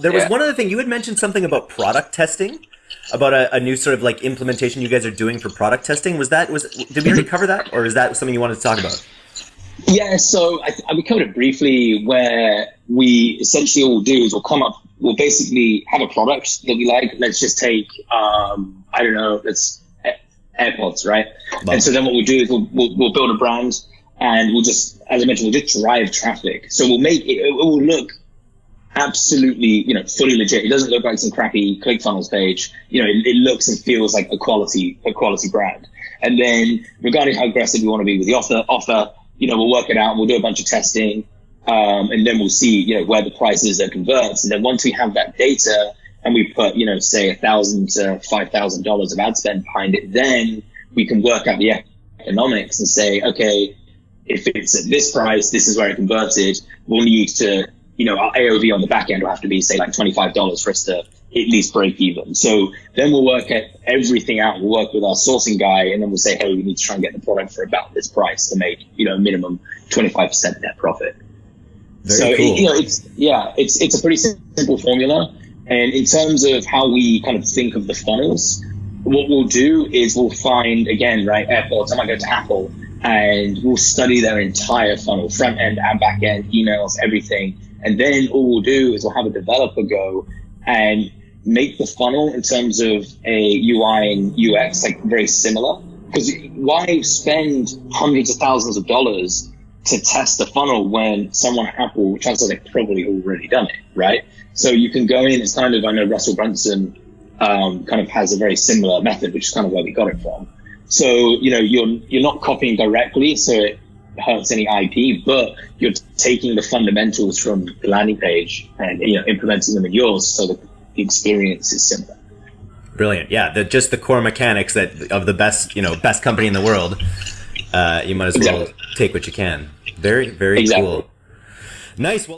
there was Yeah. one other thing you had mentioned something about product testing, about a, a new sort of like implementation you guys are doing for product testing. Was that was did we already cover that, or is that something you wanted to talk about? Yeah, so I, I, we covered it briefly where we essentially all do is we'll come up, we'll basically have a product that we like. Let's just take, um, I don't know, let's AirPods, right? Love and so then what we'll do is we'll, we'll, we'll build a brand and we'll just, as I mentioned, we'll just drive traffic. So we'll make it, it will look absolutely, you know, fully legit. It doesn't look like some crappy ClickFunnels page. You know, it, it looks and feels like a quality, a quality brand. And then regarding how aggressive we want to be with the offer, offer, you know, we'll work it out. and We'll do a bunch of testing, um, and then we'll see, you know, where the price is that converts. And then once we have that data and we put, you know, say a thousand to five thousand dollars of ad spend behind it, then we can work out the economics and say, okay, if it's at this price, this is where it converted. We'll need to, you know, our AOV on the back end will have to be say like twenty five dollars for us to at least break even. So then we'll work at everything out. We'll work with our sourcing guy and then we'll say, hey, we need to try and get the product for about this price to make, you know, minimum 25% net profit. Very so, cool. it, you know, it's, yeah, it's, it's a pretty simple formula. And in terms of how we kind of think of the funnels, what we'll do is we'll find, again, right, AirPods, I might go to Apple and we'll study their entire funnel, front end and back end, emails, everything. And then all we'll do is we'll have a developer go and make the funnel in terms of a UI and UX like very similar. Because why spend hundreds of thousands of dollars to test the funnel when someone at Apple, chances are they've probably already done it, right? So you can go in, it's kind of, I know Russell Brunson um, kind of has a very similar method, which is kind of where we got it from. So, you know, you're, you're not copying directly, so it hurts any IP, but you're taking the fundamentals from the landing page and, you know, implementing them in yours so that the experience is similar. Brilliant. Yeah, the, just the core mechanics that of the best, you know, best company in the world. Uh, you might as well Exactly. take what you can. Very, very Exactly. cool. Nice. Well,